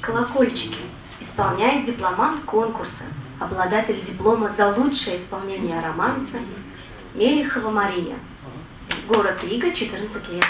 Колокольчики исполняет дипломант конкурса, обладатель диплома за лучшее исполнение романса Мелихова Мария. Город Рига, 14 лет.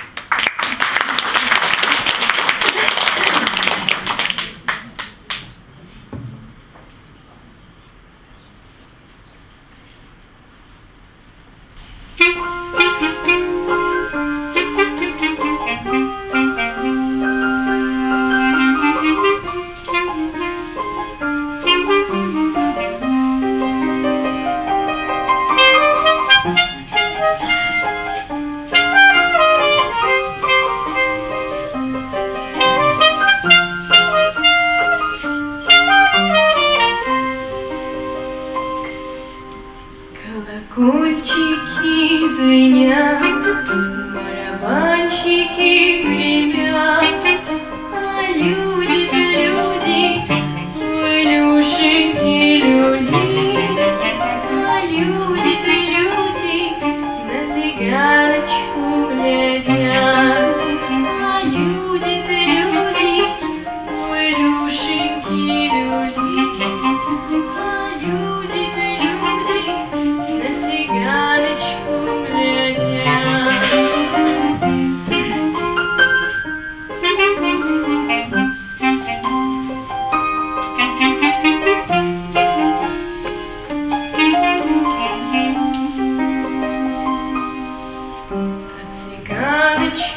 звенят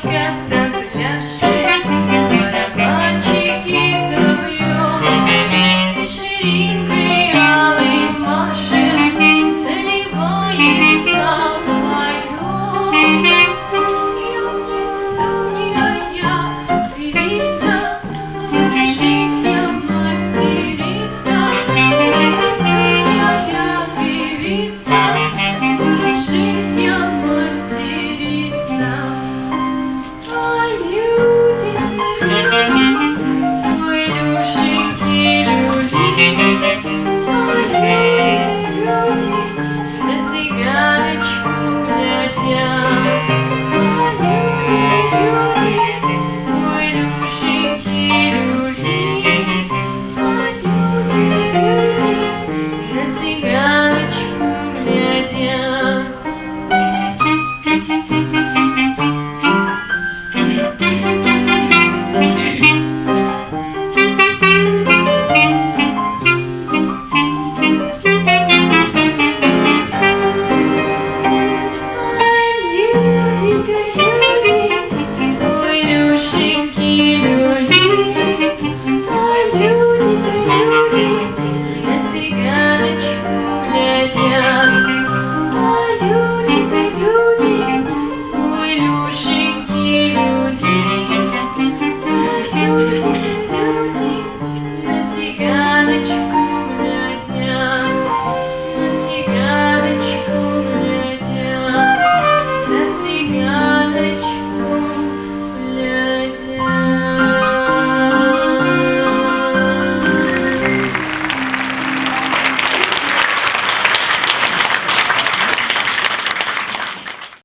Got the blush. Thank you.